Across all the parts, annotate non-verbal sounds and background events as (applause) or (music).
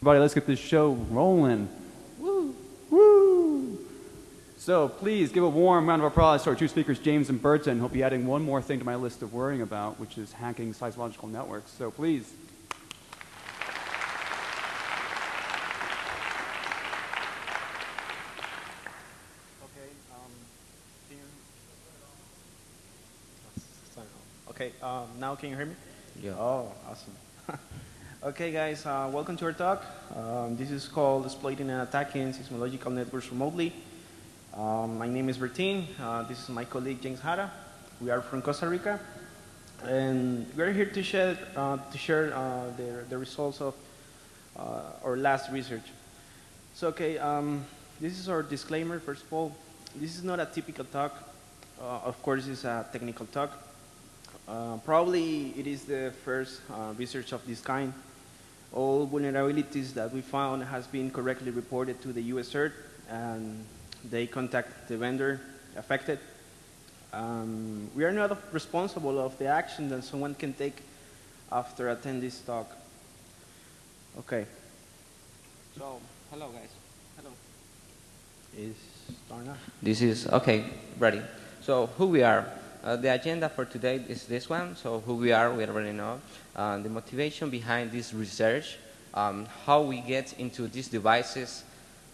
Everybody, let's get this show rolling. Woo! Woo! So please give a warm round of applause to our two speakers, James and Burton. He'll be adding one more thing to my list of worrying about, which is hacking seismological networks. So please. Okay. Um. Okay. Um, now can you hear me? Yeah. Oh, awesome. (laughs) okay, guys. Uh, welcome to our talk. Um, this is called exploiting and attacking seismological networks remotely. Um, my name is Bertin. Uh, this is my colleague James Hara. We are from Costa Rica, and we're here to share uh, to share uh, the the results of uh, our last research. So, okay, um, this is our disclaimer. First of all, this is not a typical talk. Uh, of course, it's a technical talk. Probably it is the first research of this kind. All vulnerabilities that we found has been correctly reported to the US CERT, and they contact the vendor affected. Um, we are not responsible of the action that someone can take after attending this talk. Okay. So, hello guys. Hello. Is starting up. This is, okay, ready. So who we are. Uh, the agenda for today is this one. So who we are, we already know. Uh, the motivation behind this research, um, how we get into these devices,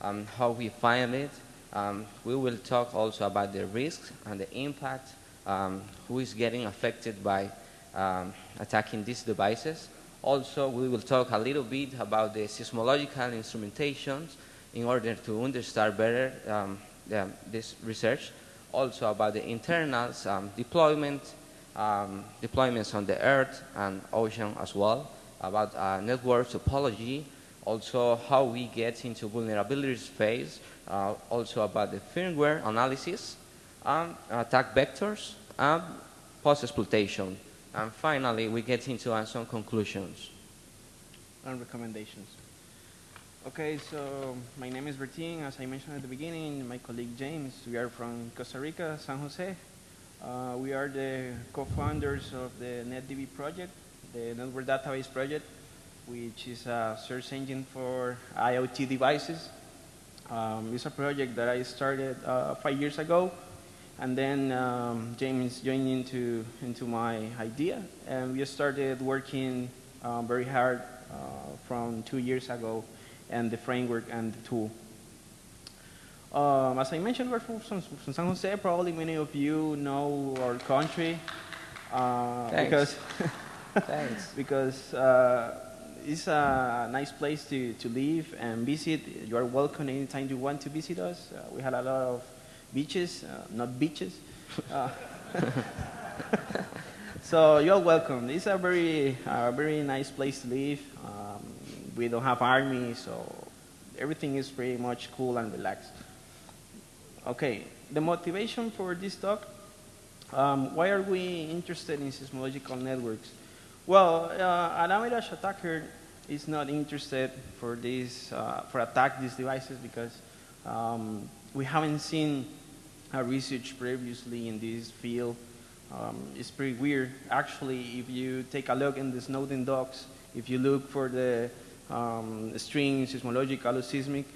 um, how we find it. Um, we will talk also about the risks and the impact, um, who is getting affected by um, attacking these devices. Also, we will talk a little bit about the seismological instrumentations in order to understand better um, the, this research. Also about the internals, um, deployment, um, deployments on the earth and ocean as well, about uh, network topology, also how we get into vulnerabilities phase, uh, also about the firmware analysis, um, attack vectors, and post-exploitation. And finally, we get into uh, some conclusions. and recommendations. Okay, so my name is Bertin. As I mentioned at the beginning, my colleague James, we are from Costa Rica, San Jose. Uh, we are the co-founders of the NetDB project, the Network Database Project, which is a search engine for IoT devices. Um, it's a project that I started uh, five years ago, and then um, James joined into, into my idea, and we started working uh, very hard uh, from two years ago, and the framework and the tool. Um, as I mentioned, we're from, from San Jose. Probably many of you know our country uh, Thanks. because (laughs) Thanks. because uh, it's a nice place to, to live and visit. You are welcome anytime you want to visit us. Uh, we had a lot of beaches, uh, not beaches. Uh, (laughs) so you're welcome. It's a very, uh, very nice place to live. Um, we don't have army, so everything is pretty much cool and relaxed. Okay, the motivation for this talk. Um, why are we interested in seismological networks? Well, uh, an Amidash attacker is not interested for this, uh, for attack these devices because um, we haven't seen research previously in this field. Um, it's pretty weird. Actually, if you take a look in the Snowden docs, if you look for the um, string seismological or seismic,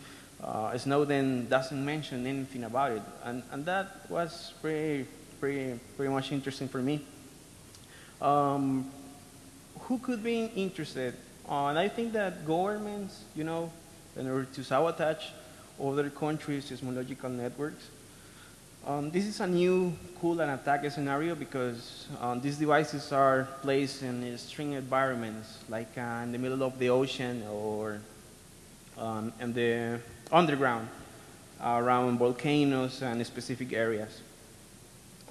uh, Snowden doesn't mention anything about it, and, and that was pretty, pretty, pretty much interesting for me. Um, who could be interested? Uh, and I think that governments, you know, in order to sabotage other countries' seismological networks, um, this is a new cool and attack scenario because um, these devices are placed in extreme environments, like uh, in the middle of the ocean or um, in the underground, uh, around volcanoes and specific areas.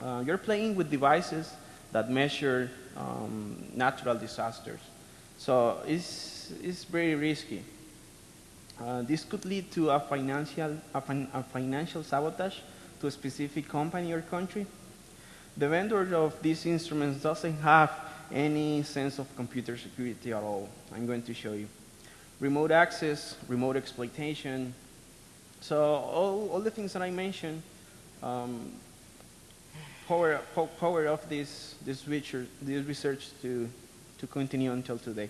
Uh, you're playing with devices that measure um, natural disasters. So it's, it's very risky. Uh, this could lead to a financial, a, fin a financial sabotage to a specific company or country. The vendor of these instruments doesn't have any sense of computer security at all. I'm going to show you. Remote access, remote exploitation. So all, all the things that I mentioned um, power, power of this, this, research, this research to, to continue until today.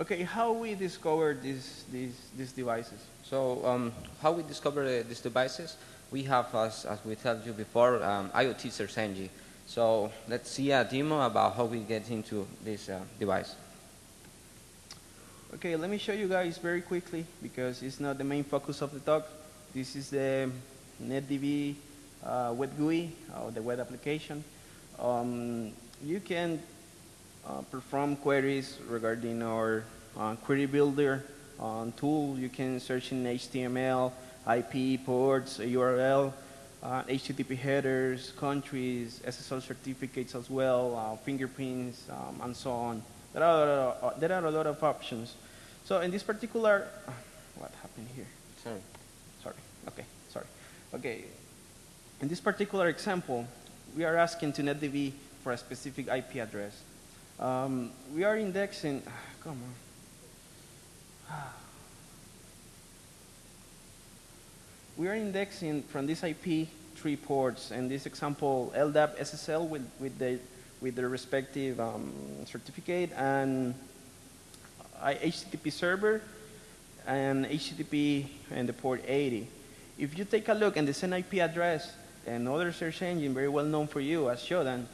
Okay, how we discover these, these, these devices? So um, how we discover uh, these devices? We have, as, as we told you before, um, IoT search engine. So let's see a demo about how we get into this uh, device. Okay, let me show you guys very quickly because it's not the main focus of the talk. This is the NetDB uh, web GUI, or the web application. Um, you can perform queries regarding our uh, query builder um, tool. You can search in HTML, IP, ports, URL, uh, HTTP headers, countries, SSL certificates as well, uh, fingerprints, um, and so on. There are, a lot of, there are a lot of options. So in this particular, what happened here? Sorry. Sorry. Okay. Sorry. Okay. In this particular example, we are asking to NetDB for a specific IP address. Um, we are indexing. Come on. (sighs) We are indexing from this IP three ports, and this example LDAP SSL with, with the with the respective um, certificate and HTTP server and HTTP and the port 80. If you take a look and the same IP address, and another search engine very well known for you as Shodan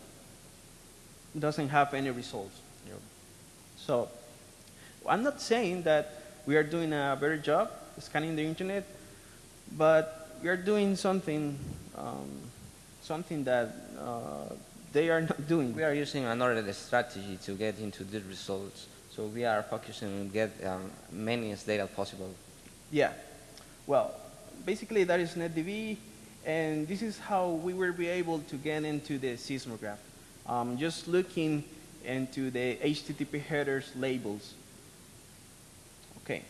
doesn't have any results. Yep. So I'm not saying that we are doing a better job scanning the internet, but we are doing something, um, something that uh, they are not doing. We are using another strategy to get into the results. So we are focusing on get um, many as data possible. Yeah. Well, basically that is NetDB, and this is how we will be able to get into the seismograph. Um, just looking into the HTTP headers labels. Okay.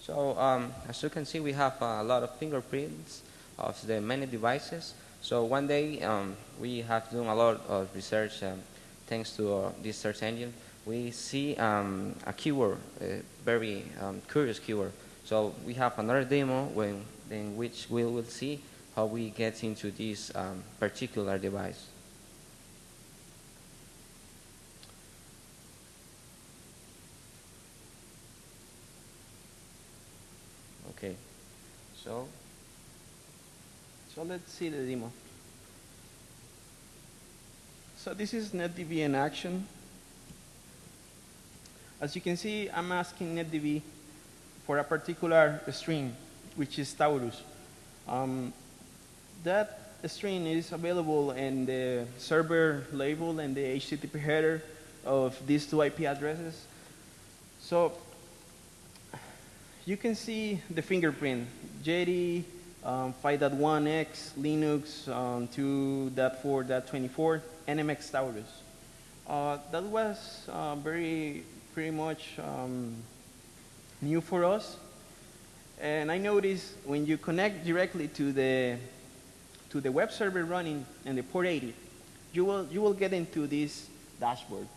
So um, as you can see, we have a lot of fingerprints of the many devices. So one day um, we have done a lot of research um, thanks to uh, this search engine. We see um, a keyword, a very um, curious keyword. So we have another demo when, in which we will see how we get into this um, particular device. Okay, so So let's see the demo. So this is NetDB in action. As you can see, I'm asking NetDB for a particular string, which is Taurus. Um, that string is available in the server label and the HTTP header of these two IP addresses. So you can see the fingerprint, JD um, 5.1x, Linux um, 2.4.24, NMX Taurus. Uh, that was uh, very, pretty much um, new for us. And I noticed when you connect directly to the, to the web server running in the port 80, you will, you will get into this dashboard.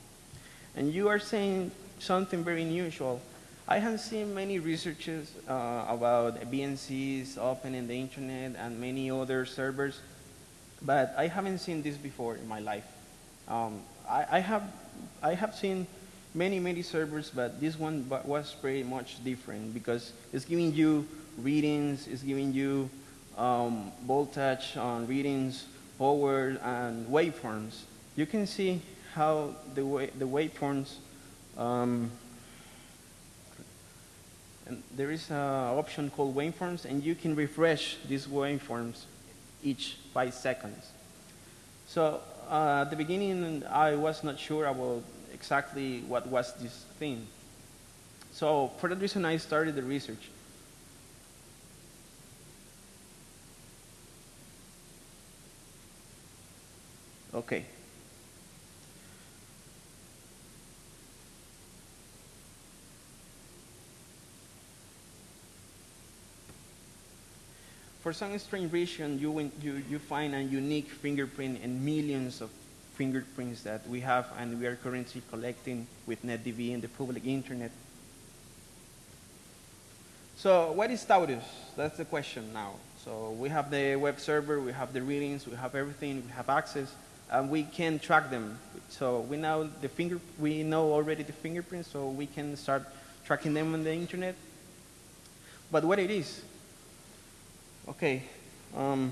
And you are saying something very unusual. I have seen many researches uh, about BNCs open in the internet and many other servers, but I haven't seen this before in my life. Um, I, I, have, I have seen many, many servers, but this one was pretty much different because it's giving you readings, it's giving you um, voltage on readings, power, and waveforms. You can see how the, wa the waveforms um, and there is an option called waveforms, and you can refresh these waveforms each five seconds. So uh, at the beginning, I was not sure about exactly what was this thing. So for that reason, I started the research. Okay. For some strange reason, you, you, you find a unique fingerprint in millions of fingerprints that we have and we are currently collecting with NetDB and the public internet. So what is Taurus? That's the question now. So we have the web server, we have the readings, we have everything, we have access. And we can track them. So we know the finger, we know already the fingerprints, so we can start tracking them on the internet. But what it is? Okay, um,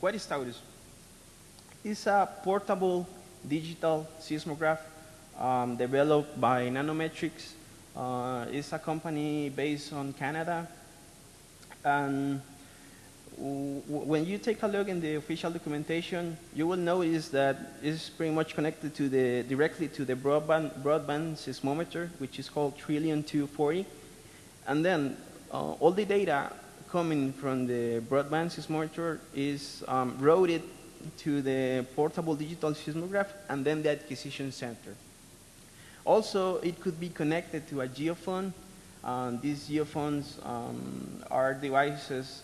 what is Taurus? It's a portable digital seismograph um, developed by Nanometrics. Uh, it's a company based on Canada. And when you take a look in the official documentation, you will notice that it's pretty much connected to the, directly to the broadband, broadband seismometer, which is called Trillium 240. And then uh, all the data coming from the broadband seismometer is um, routed to the portable digital seismograph and then the acquisition center. Also, it could be connected to a geophone. Um, these geophones um, are devices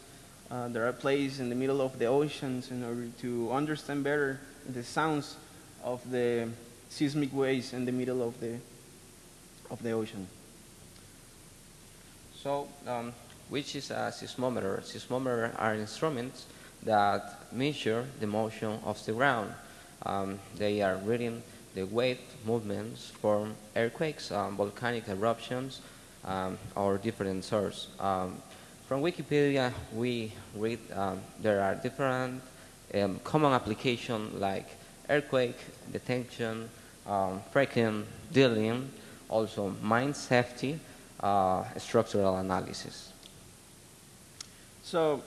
uh, that are placed in the middle of the oceans in order to understand better the sounds of the seismic waves in the middle of the, of the ocean. So, um, which is a seismometer? Seismometer are instruments that measure the motion of the ground. Um, they are reading the wave movements from earthquakes, um, volcanic eruptions, um, or different sources. From Wikipedia, we read um, there are different um, common applications like earthquake detection, um, fracking, drilling, also mine safety, uh, structural analysis. So,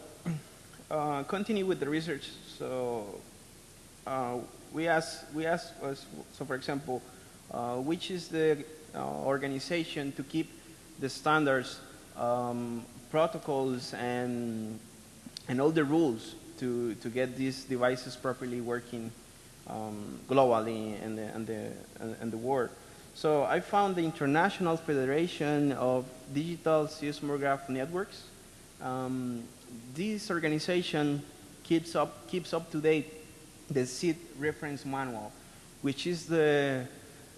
uh, continue with the research. So, uh, we ask, we ask, so for example, uh, which is the uh, organization to keep the standards, um, protocols, and and all the rules to to get these devices properly working um, globally and the, and the and the world. So I found the International Federation of Digital Seismograph Networks. Um, this organization keeps up keeps up to date the SID reference manual, which is the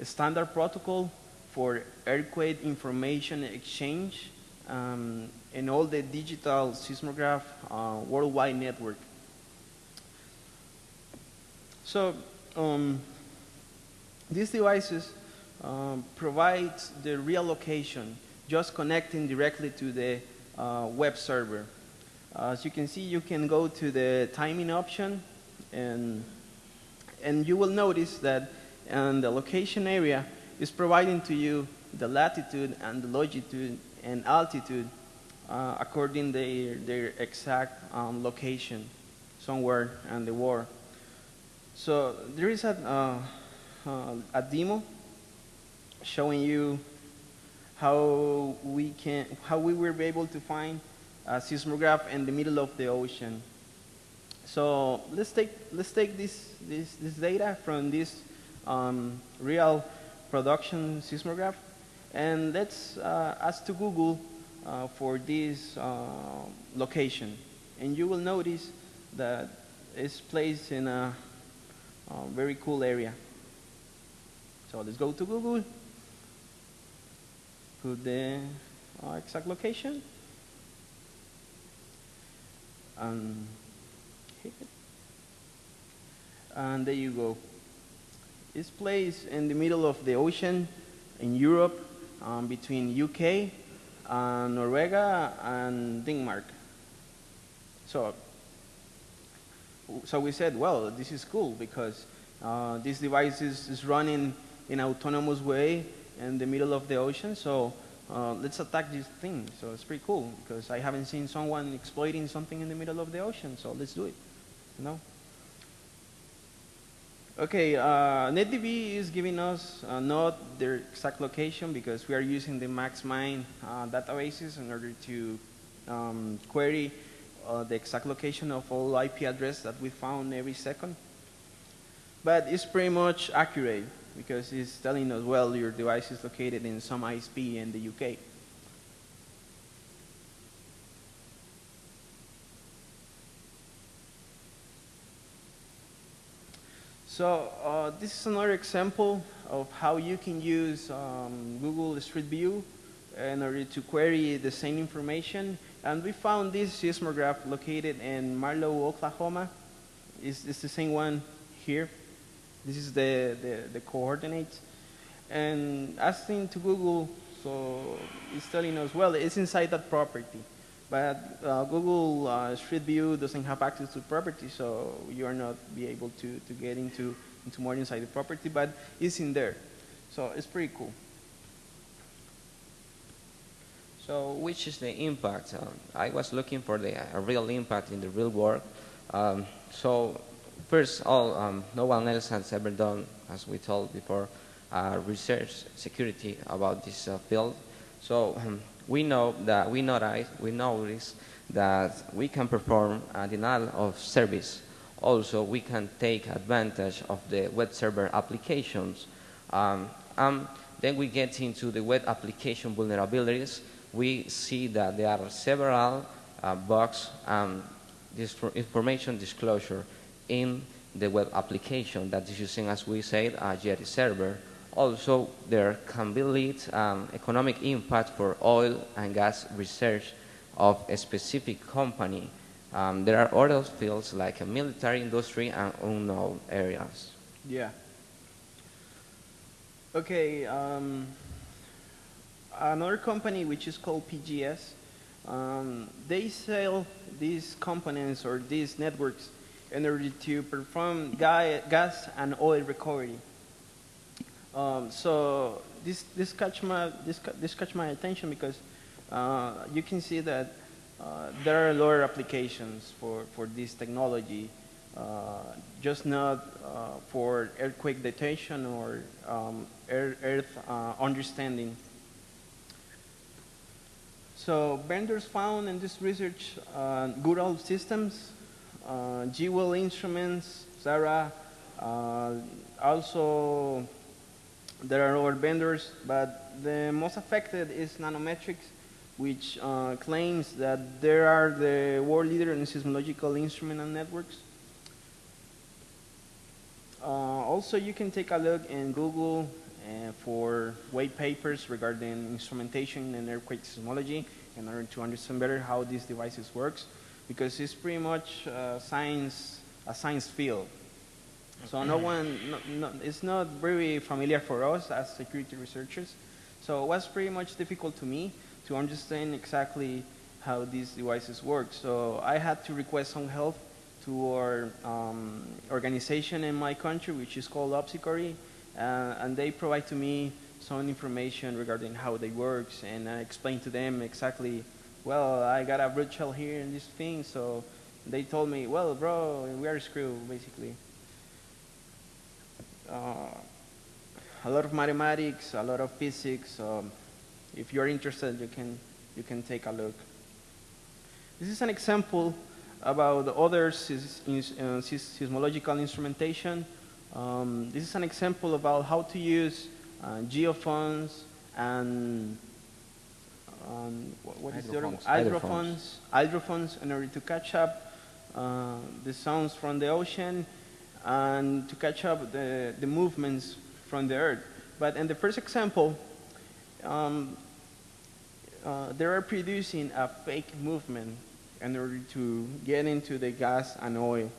standard protocol for earthquake information exchange um, and all the digital seismograph uh, worldwide network. So um, these devices um, provide the real location, just connecting directly to the uh, web server. As you can see, you can go to the timing option and, and you will notice that in the location area is providing to you the latitude and the longitude and altitude uh, according their, their exact um, location somewhere in the world. So there is a, uh, uh, a demo showing you how we can how we were able to find a seismograph in the middle of the ocean. So let's take, let's take this, this, this data from this um, real production seismograph and let's uh, ask to Google uh, for this uh, location. And you will notice that it's placed in a, a very cool area. So let's go to Google, put the exact location, and hit it. and there you go. It's placed in the middle of the ocean in Europe um, between UK, and Norway, and Denmark. So, so we said, well, this is cool because uh, this device is, is running in an autonomous way in the middle of the ocean. So uh, let's attack this thing. So it's pretty cool because I haven't seen someone exploiting something in the middle of the ocean. So let's do it. You know? Okay, uh, NetDB is giving us uh, not their exact location because we are using the MaxMine uh, databases in order to um, query uh, the exact location of all IP address that we found every second. But it's pretty much accurate because it's telling us, well, your device is located in some ISP in the UK. So uh, this is another example of how you can use um, Google Street View in order to query the same information. And we found this seismograph located in Marlow, Oklahoma. It's, it's the same one here. This is the, the, the coordinates. And asking to Google, so it's telling us, well, it's inside that property. But uh, Google uh, Street View doesn't have access to property, so you are not be able to, to get into, into more inside the property, but it's in there. So it's pretty cool. So which is the impact? Um, I was looking for the uh, real impact in the real world. Um, so first all, um, no one else has ever done, as we told before, uh, research security about this uh, field. So um, we know that we notice, we notice that we can perform a denial of service. Also, we can take advantage of the web server applications. Um, um, then we get into the web application vulnerabilities. We see that there are several uh, bugs and information disclosure in the web application that is using, as we said, a Jetty server. Also, there can be lead um, economic impact for oil and gas research of a specific company. Um, there are other fields like a military industry and unknown areas. Yeah. Okay. Um, another company which is called PGS, um, they sell these components or these networks in order to perform gas and oil recovery. Um, so this this catch my this this catch my attention because uh, you can see that uh, there are of applications for for this technology, uh, just not uh, for earthquake detection or um, earth uh, understanding. So vendors found in this research uh, good old systems, uh, instruments, Zara, also there are other vendors, but the most affected is Nanometrics, which uh, claims that they are the world leader in seismological instrument and networks. Uh, also, you can take a look in Google uh, for white papers regarding instrumentation and earthquake seismology in order to understand better how these devices works, because it's pretty much uh, science, a science field. So no one, no, no, it's not very familiar for us as security researchers. So it was pretty much difficult to me to understand exactly how these devices work. So I had to request some help to our um, organization in my country, which is called Obsicori, uh, and they provide to me some information regarding how they work, and I explained to them exactly, well, I got a root shell here and this thing, so they told me, well, bro, we are screwed, basically a lot of mathematics, a lot of physics. Um, if you're interested, you can, you can take a look. This is an example about the other seismological instrumentation. Um, this is an example about how to use uh, geophones and um, what, what is hydrophones. hydrophones, hydrophones in order to catch up uh, the sounds from the ocean and to catch up the, the movements from the Earth. But in the first example, um, uh, they are producing a fake movement in order to get into the gas and oil.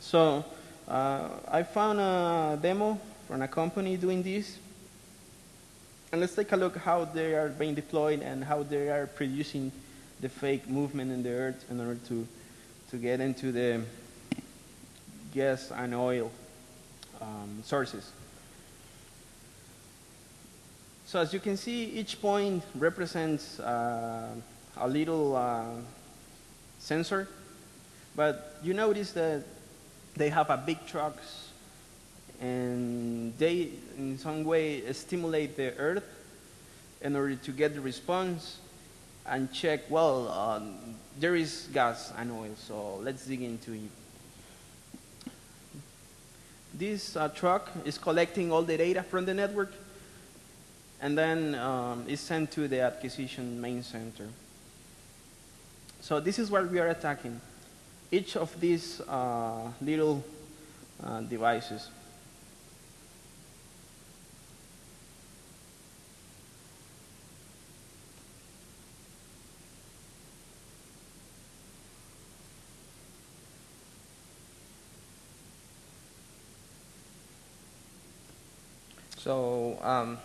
So uh, I found a demo from a company doing this. And let's take a look how they are being deployed and how they are producing the fake movement in the earth in order to, to get into the gas and oil um, sources. So as you can see, each point represents uh, a little uh, sensor, but you notice that they have a big trucks and they in some way stimulate the earth in order to get the response and check, well, um, there is gas and oil, so let's dig into it. This uh, truck is collecting all the data from the network and then um, is sent to the acquisition main center. So this is what we are attacking. Each of these uh, little uh, devices. So um,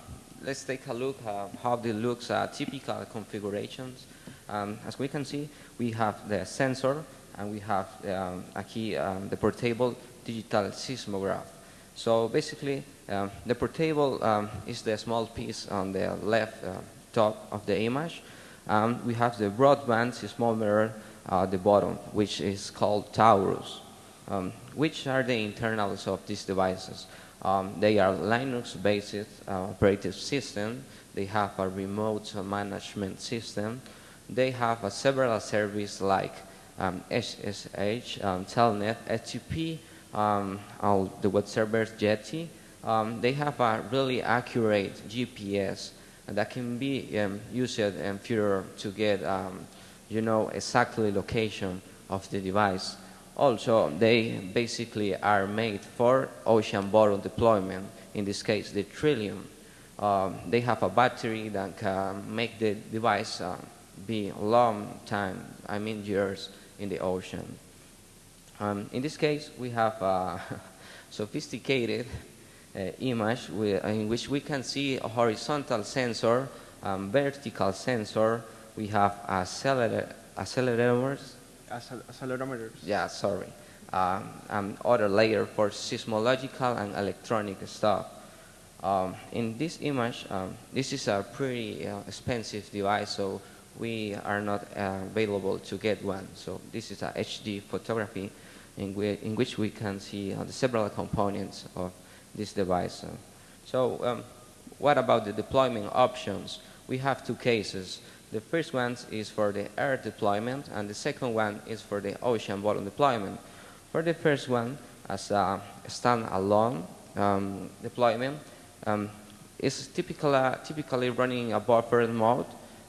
let's take a look at how the looks uh, typical configurations. Um, as we can see, we have the sensor and we have um, aquí um, the portable digital seismograph. So basically, um, the portable um, is the small piece on the left uh, top of the image. We have the broadband seismometer at the bottom, which is called Taurus. Um, which are the internals of these devices? Um, they are Linux-based uh, operating system. They have a remote management system. They have a several services like um, SSH, um, Telnet, FTP, um, all the web servers, Jetty. Um, they have a really accurate GPS that can be um, used in future to get, you know, exactly location of the device. Also, they basically are made for ocean bottom deployment, in this case, the Trillium. Um, they have a battery that can make the device uh, be a long time, I mean years, in the ocean. Um, in this case, we have a (laughs) sophisticated uh, image in which we can see a horizontal sensor, um, vertical sensor, we have accelerators. accelerometers. Yeah, sorry. Um, and other layer for seismological and electronic stuff. Um, in this image, um, this is a pretty uh, expensive device, so we are not uh, available to get one. So this is a HD photography in, in which we can see uh, the several components of this device. so um, what about the deployment options? We have two cases. The first one is for the air deployment, and the second one is for the ocean bottom deployment. For the first one, as a standalone um, deployment, um, it's typically, uh, typically running a buffer mode.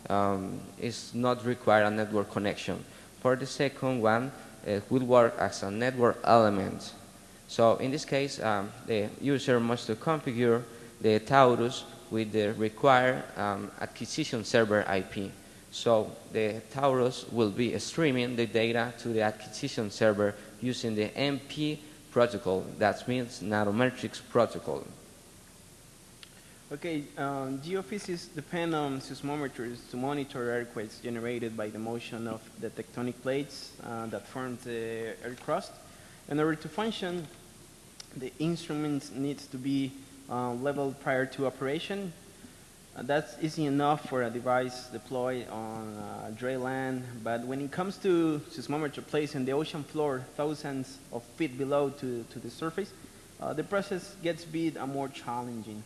Um, it's not require a network connection. For the second one, it will work as a network element. So in this case, um, the user must configure the Taurus with the required um, acquisition server IP. So the Taurus will be streaming the data to the acquisition server using the MP protocol. That means Nanometrics protocol. Okay, um, geophysics depend on seismometers to monitor earthquakes generated by the motion of the tectonic plates uh, that form the earth crust. In order to function, the instrument needs to be uh, leveled prior to operation. Uh, that's easy enough for a device deployed on uh, dry land, but when it comes to seismometer placed in the ocean floor, thousands of feet below to, to the surface, uh, the process gets a bit uh, more challenging.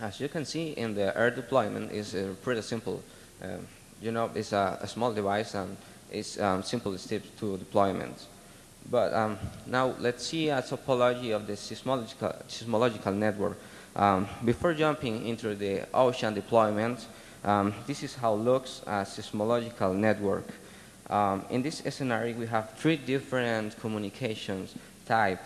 As you can see in the air deployment is uh, pretty simple. Um, you know, it's a, a, small device and it's um, simple steps to deployment. But um, now let's see a topology of the seismological, seismological network. Um, before jumping into the ocean deployment, um, this is how looks a seismological network. Um, in this scenario, we have three different communications type.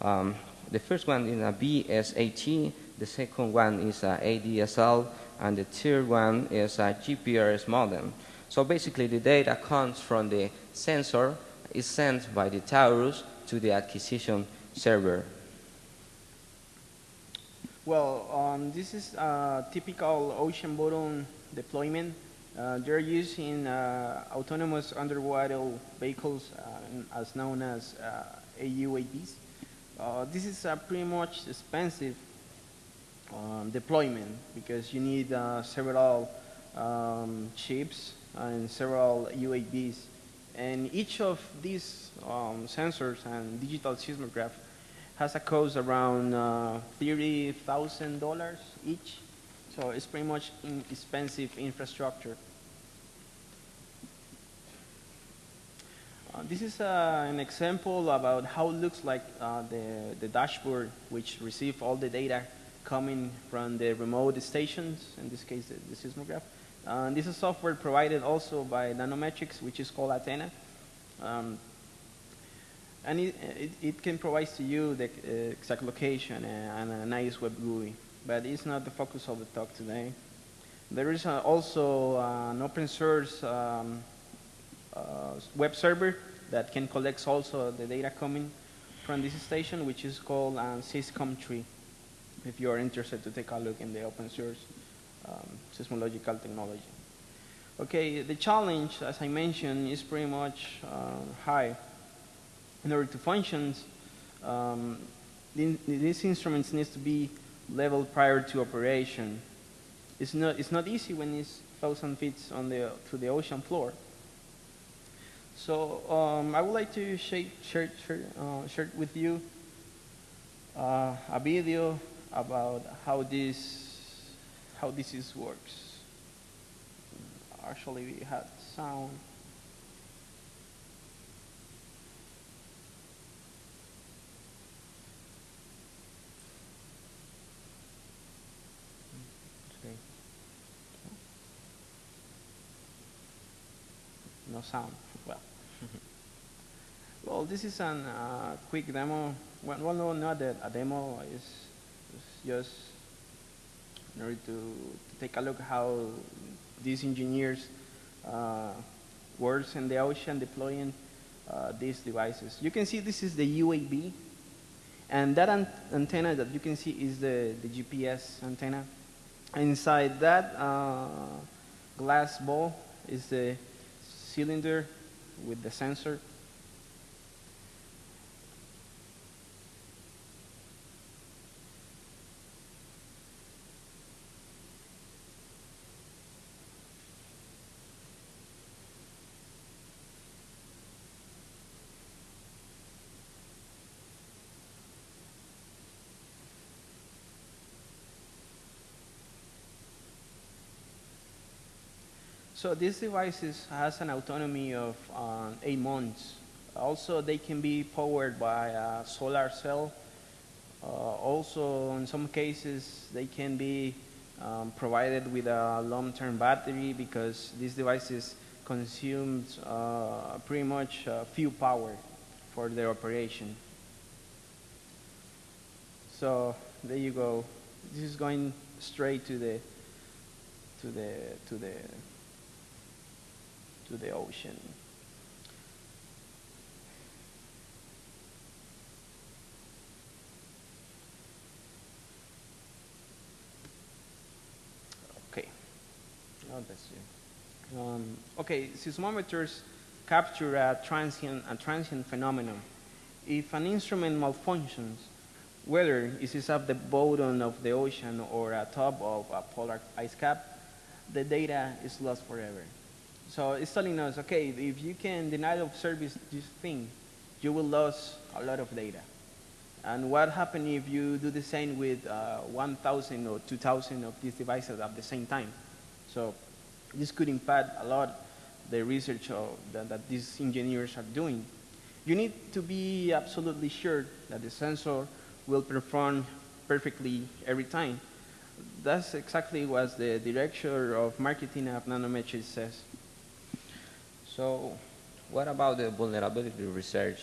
Um, the first one is a BSAT, the second one is a ADSL, and the third one is a GPRS modem. So basically, the data comes from the sensor is sent by the Taurus to the acquisition server? Well, um, this is a typical ocean bottom deployment. Uh, they're using uh, autonomous underwater vehicles uh, as known as uh, AUAVs. Uh, this is a pretty much expensive um, deployment because you need uh, several um, ships and several UAVs and each of these um, sensors and digital seismograph has a cost around uh, $30,000 each. So it's pretty much expensive infrastructure. Uh, this is uh, an example about how it looks like uh, the, the dashboard which receive all the data coming from the remote stations, in this case the, the seismograph. Uh, this is software provided also by Nanometrics, which is called Athena. Um, and it, it, it, can provide to you the uh, exact location and, and, a nice web GUI, but it's not the focus of the talk today. There is uh, also uh, an open source um, uh, web server that can collect also the data coming from this station, which is called uh, SysCom3. if you are interested to take a look in the open source um, seismological technology. Okay, the challenge, as I mentioned, is pretty much uh, high. In order to function, um, these instruments need to be leveled prior to operation. It's not, it's not easy when it's 1,000 feet on the, to the ocean floor. So um, I would like to share, share, share, uh, share with you uh, a video about how this, how this is works. Actually, we had sound. No sound. Well. (laughs) well, this is a uh, quick demo. Well, no, not a, a demo. It's, it's just in order to, to, take a look how these engineers uh, works in the ocean deploying uh, these devices. You can see this is the UAB, and that an antenna that you can see is the, the GPS antenna. Inside that uh, glass ball is the cylinder with the sensor. So these devices has an autonomy of um, eight months. Also, they can be powered by a solar cell. Uh, also, in some cases, they can be um, provided with a long-term battery because these devices consume uh, pretty much uh, few power for their operation. So there you go. This is going straight to the to the to the to the ocean. Okay. Oh, that's you. Um, okay, seismometers capture a transient, a transient phenomenon. If an instrument malfunctions, whether it is at the bottom of the ocean or at top of a polar ice cap, the data is lost forever. So it's telling us, okay, if you can deny of service this thing, you will lose a lot of data. And what happens if you do the same with uh, 1,000 or 2,000 of these devices at the same time? So this could impact a lot the research that, that these engineers are doing. You need to be absolutely sure that the sensor will perform perfectly every time. That's exactly what the director of marketing of Nanometrics says. So what about the vulnerability research?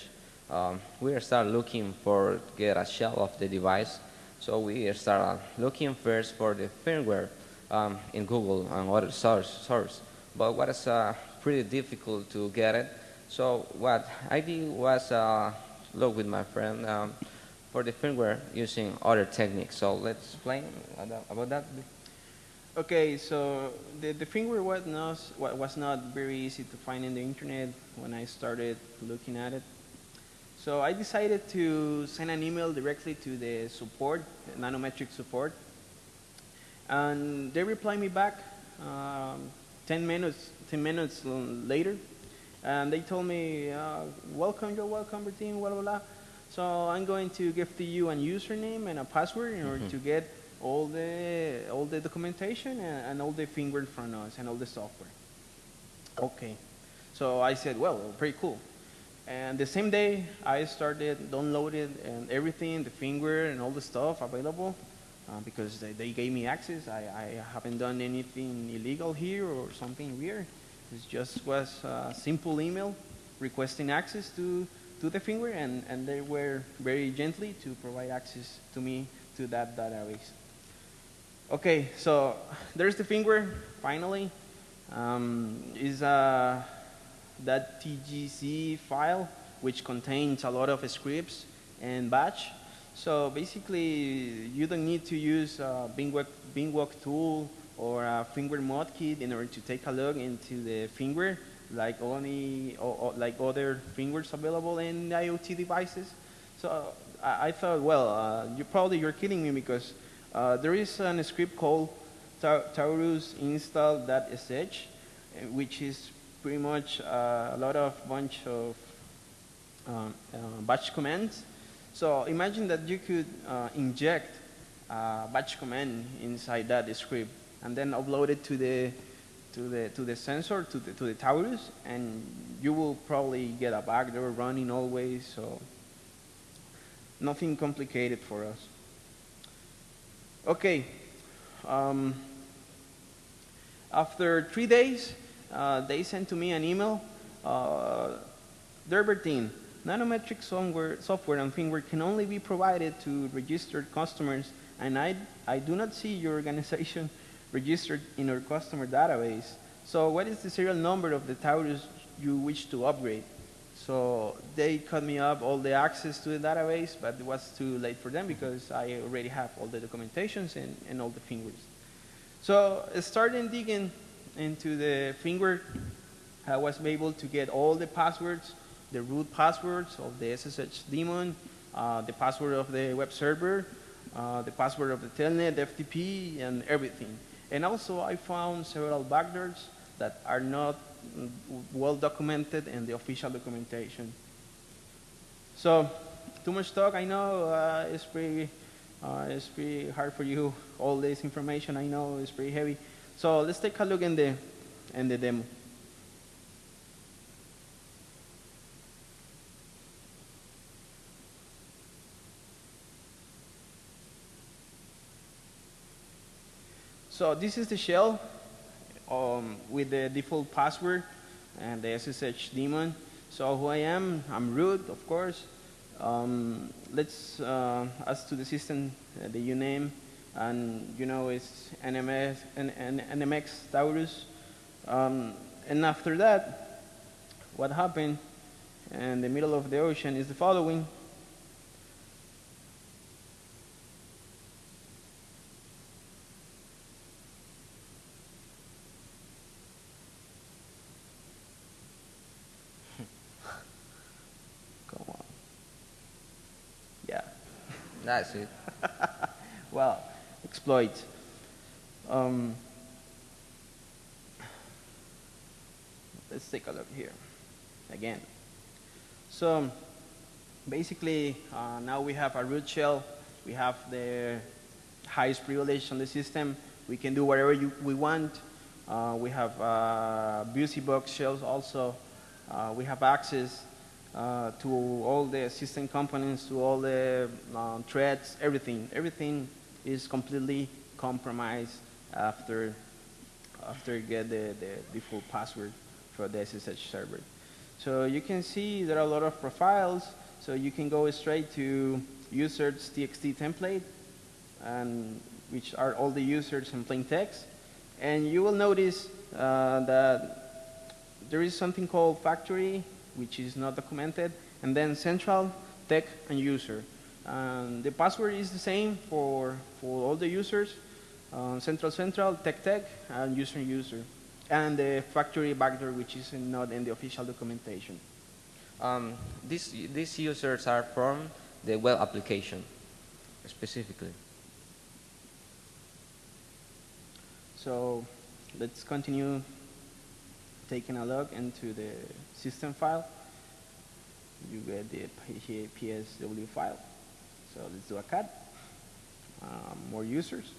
Um, we start looking for get a shell of the device. So we start looking first for the firmware um, in Google and other source, source. But what is uh, pretty difficult to get it. So what I did was uh, look with my friend um, for the firmware using other techniques. So let's explain about that. Okay, so the, the firmware was not, was not very easy to find in the internet when I started looking at it. So I decided to send an email directly to the support, Nanometric support. And they replied me back um, 10 minutes 10 minutes later. And they told me, uh, welcome, you're welcome, team, blah, blah, blah. So I'm going to give to you a username and a password in order mm -hmm. to get all the all the documentation and, and all the firmware from us and all the software. Okay, so I said, well, pretty cool. And the same day, I started downloading and everything, the firmware and all the stuff available, uh, because they, they, gave me access. I, I, haven't done anything illegal here or something weird. It just was a simple email requesting access to, to the firmware, and, and they were very gently to provide access to me to that database. Okay, so there's the firmware, finally. Um, is uh, that TGZ file, which contains a lot of scripts and batch. So basically, you don't need to use a Bingwalk, Bingwalk tool or a finger mod kit in order to take a look into the firmware, like only or, or like other firmwares available in IoT devices. So I, I thought, well, uh, you probably you're kidding me because uh, there is a script called Ta Taurus install.sh, uh, which is pretty much uh, a lot of bunch of um, uh, batch commands. So imagine that you could uh, inject a batch command inside that script and then upload it to the to the to the sensor to the to the Taurus, and you will probably get a backdoor running always. So nothing complicated for us. Okay. Um, after three days, uh, they sent to me an email. Uh, Derbertine, nanometric software, software and firmware can only be provided to registered customers, and I, I do not see your organization (laughs) registered in our customer database. So what is the serial number of the Taurus you wish to upgrade? So they cut me up all the access to the database, but it was too late for them because I already have all the documentations and, and all the firmwares. So starting digging into the firmware, I was able to get all the passwords, the root passwords of the SSH daemon, uh, the password of the web server, uh, the password of the telnet, FTP, and everything. And also I found several backdoors that are not well documented in the official documentation. So, too much talk, I know uh, it's pretty, uh, it's pretty hard for you, all this information, I know it's pretty heavy. So let's take a look in the, in the demo. So this is the shell um, with the default password and the SSH daemon. So who I am, I'm root, of course. Um, let's uh, ask to the system uh, the uname, and you know it's NMS, N N NMX Taurus. Um, and after that, what happened in the middle of the ocean is the following. That's it. well, exploit. Um, let's take a look here again. So basically, uh, now we have a root shell. We have the highest privilege on the system. We can do whatever you, we want. Uh, we have uh, box shells also. Uh, we have access uh, to all the system components, to all the uh, threads, everything. Everything is completely compromised after after you get the, the default password for the SSH server. So you can see there are a lot of profiles. So you can go straight to users txt template, and which are all the users in plain text. And you will notice uh, that there is something called factory which is not documented, and then central, tech, and user. Um, the password is the same for, for all the users, uh, central, central, tech, tech, and user, user. And the factory backdoor, which is not in the official documentation. Um, these, these users are from the web application, specifically. So let's continue taking a look into the system file, you get the PSW file. So let's do a cut. Um, more users.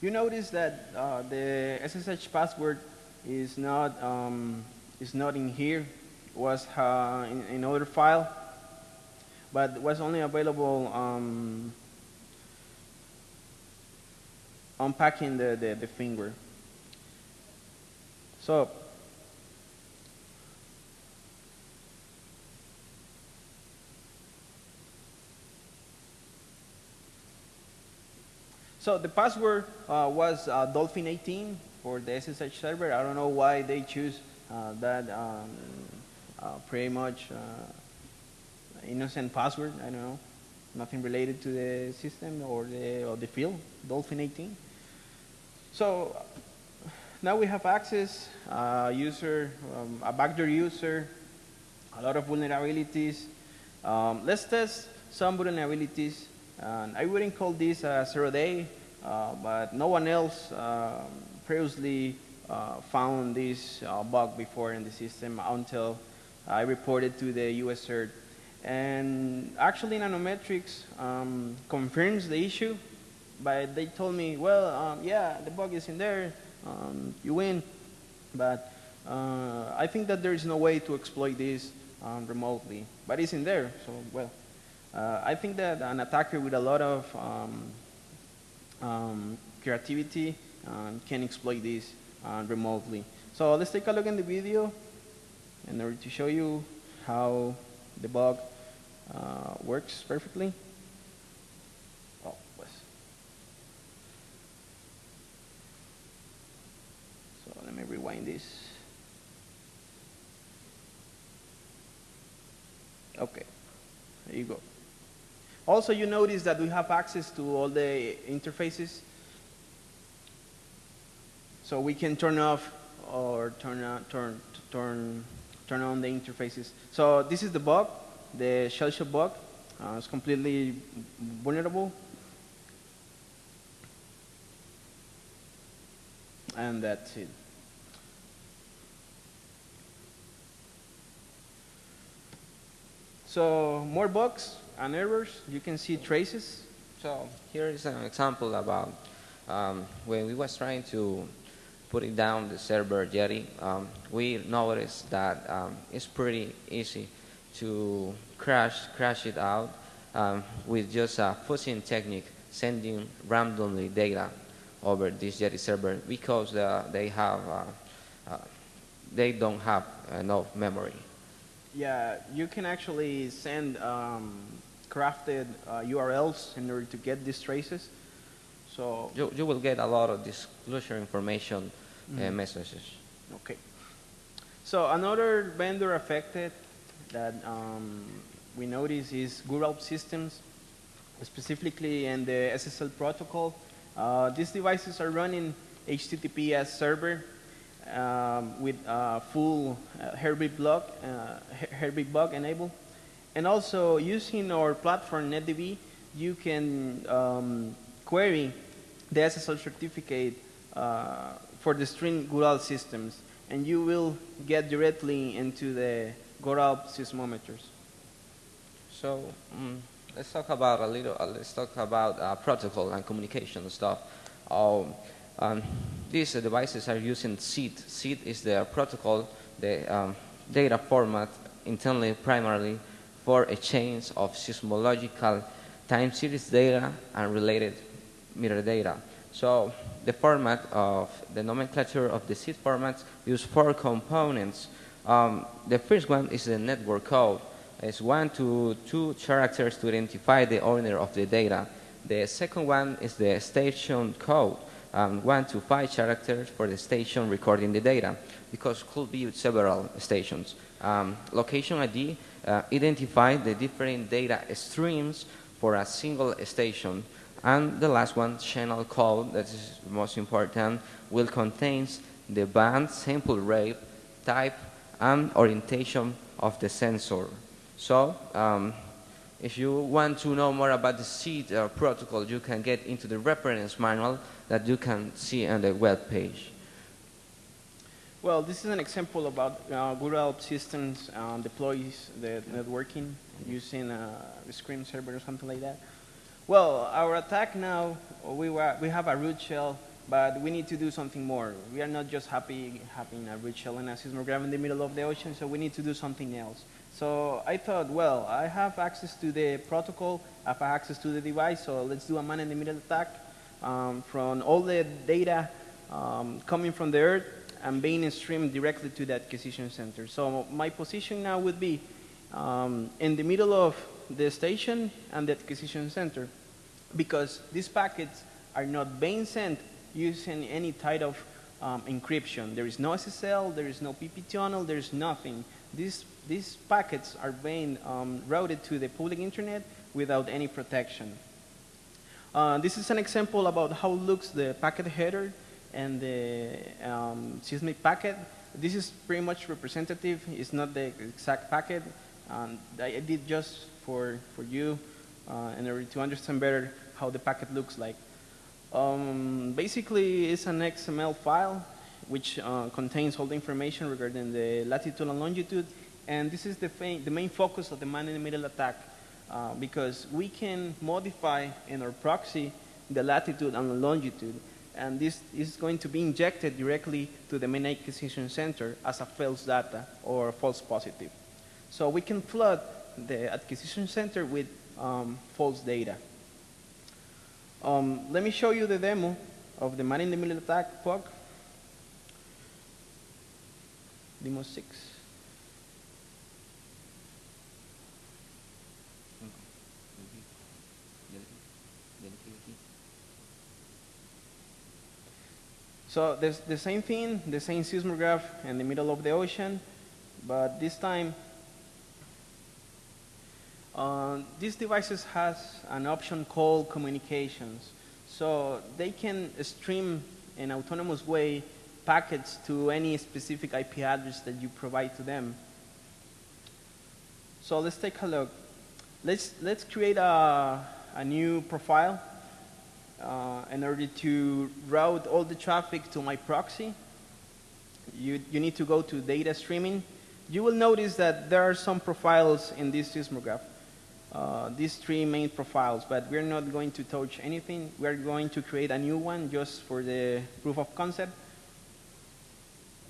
You notice that uh, the SSH password is not um, is not in here. It was uh, in another file, but was only available um, unpacking the, the, the firmware. So, So the password uh, was uh, Dolphin 18 for the SSH server. I don't know why they choose uh, that um, uh, pretty much uh, innocent password. I don't know, nothing related to the system or the or the field, Dolphin 18. So now we have access, uh, user, um, a backdoor user, a lot of vulnerabilities. Um, let's test some vulnerabilities. And I wouldn't call this a zero day, uh, but no one else um, previously uh, found this uh, bug before in the system until I reported to the US CERT. And actually Nanometrics um, confirms the issue, but they told me, well, um, yeah, the bug is in there, um, you win. But uh, I think that there is no way to exploit this um, remotely, but it's in there, so well. Uh, I think that an attacker with a lot of um, um, creativity um, can exploit this uh, remotely. So let's take a look in the video in order to show you how the bug uh, works perfectly. Oh, pues. So let me rewind this. Okay, there you go. Also, you notice that we have access to all the interfaces. So we can turn off or turn on, turn, turn, turn on the interfaces. So this is the bug, the shell shock bug. Uh, it's completely vulnerable. And that's it. So more bugs and errors. You can see traces. So here is an example about um, when we was trying to put it down the server Jetty, um, we noticed that um, it's pretty easy to crash crash it out um, with just a fuzzing technique, sending randomly data over this Jetty server because uh, they have uh, uh, they don't have enough memory. Yeah, you can actually send um, crafted uh, URLs in order to get these traces. So you, you will get a lot of disclosure information mm -hmm. messages. Okay. So another vendor affected that um, we notice is GURALP systems, specifically in the SSL protocol. Uh, these devices are running HTTPS server um, with full uh, block, uh, Heartbeat bug enabled. And also using our platform NetDB, you can um, query the SSL certificate uh, for the string GURALP systems, and you will get directly into the GURALP seismometers. So um, let's talk about a little. Uh, let's talk about uh, protocol and communication stuff. Um, um, these devices are using SID. SID is the protocol, the um, data format internally primarily for a exchange of seismological time series data and related metadata. So the format of the nomenclature of the SID formats use four components. Um, the first one is the network code. It's one to two characters to identify the owner of the data. The second one is the station code um, one to five characters for the station recording the data because could be several stations. Um, location ID uh, identify the different data streams for a single station. And the last one, channel code, that is most important, will contain the band, sample rate, type, and orientation of the sensor. So, um, if you want to know more about the seed uh, protocol, you can get into the reference manual that you can see on the web page. Well, this is an example about uh, GURALP systems uh, deploys the networking using uh, a Scream server or something like that. Well, our attack now, we, were, we have a root shell, but we need to do something more. We are not just happy having a root shell and a seismograph in the middle of the ocean, so we need to do something else. So I thought, well, I have access to the protocol, I have access to the device, so let's do a man-in-the-middle attack um, from all the data um, coming from the Earth and being streamed directly to the acquisition center. So my position now would be um, in the middle of the station and the acquisition center because these packets are not being sent using any type of um, encryption. There is no SSL, there is no PP tunnel, there is nothing. These these packets are being um, routed to the public internet without any protection. Uh, this is an example about how looks the packet header and the um, Seismic packet. This is pretty much representative. It's not the exact packet. Um, I did just for, for you uh, in order to understand better how the packet looks like. Um, basically, it's an XML file which uh, contains all the information regarding the latitude and longitude. And this is the, the main focus of the man-in-the-middle attack uh, because we can modify in our proxy the latitude and the longitude. And this is going to be injected directly to the main acquisition center as a false data or a false positive. So we can flood the acquisition center with um, false data. Um, let me show you the demo of the man-in-the-middle attack POC. Demo 6. So there's the same thing, the same seismograph in the middle of the ocean, but this time uh, these devices has an option called communications. So they can stream in autonomous way packets to any specific IP address that you provide to them. So let's take a look. Let's, let's create a, a new profile uh, in order to route all the traffic to my proxy. You, you need to go to data streaming. You will notice that there are some profiles in this seismograph. Uh, these three main profiles, but we're not going to touch anything. We're going to create a new one just for the proof of concept.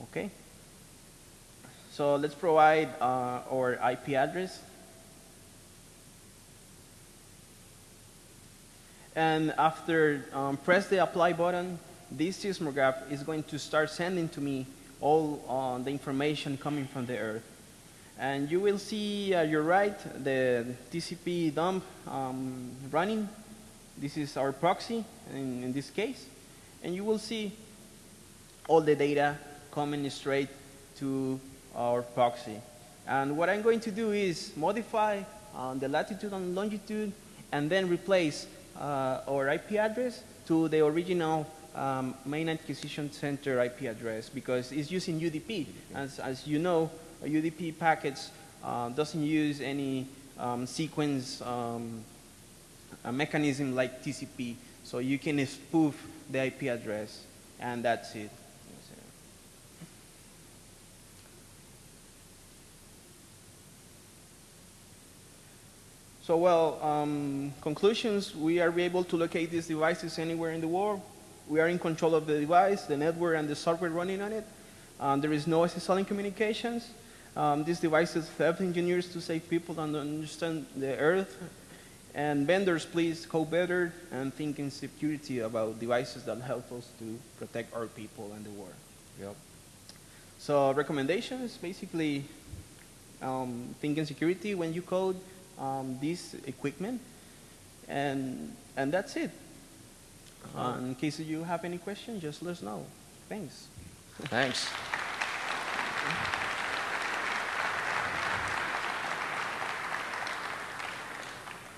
Okay. So let's provide uh, our IP address. And after um, press the apply button, this seismograph is going to start sending to me all uh, the information coming from the Earth. And you will see at your right the TCP dump um, running. This is our proxy in, in this case. And you will see all the data coming straight to our proxy. And what I'm going to do is modify uh, the latitude and longitude and then replace uh, our IP address to the original um, main acquisition center IP address because it's using UDP. As, as you know, UDP packets uh, doesn't use any um, sequence um, mechanism like TCP. So you can spoof the IP address, and that's it. So, well, um, conclusions, we are able to locate these devices anywhere in the world. We are in control of the device, the network, and the software running on it. Um, there is no SSL in communications. Um, these devices help engineers to save people and understand the Earth. And vendors, please code better and think in security about devices that help us to protect our people and the world. Yep. So recommendations, basically, um, think in security when you code um, this equipment. And, and that's it. Uh, in case you have any questions, just let us know. Thanks. Thanks. (laughs)